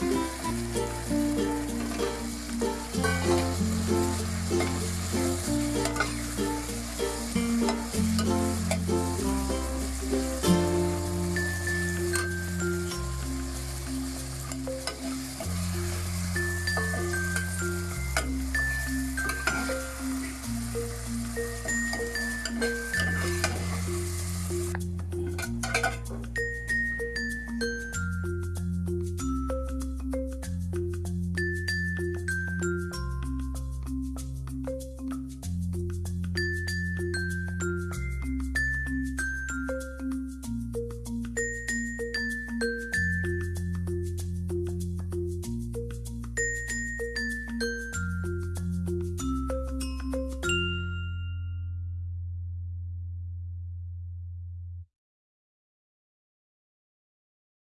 Música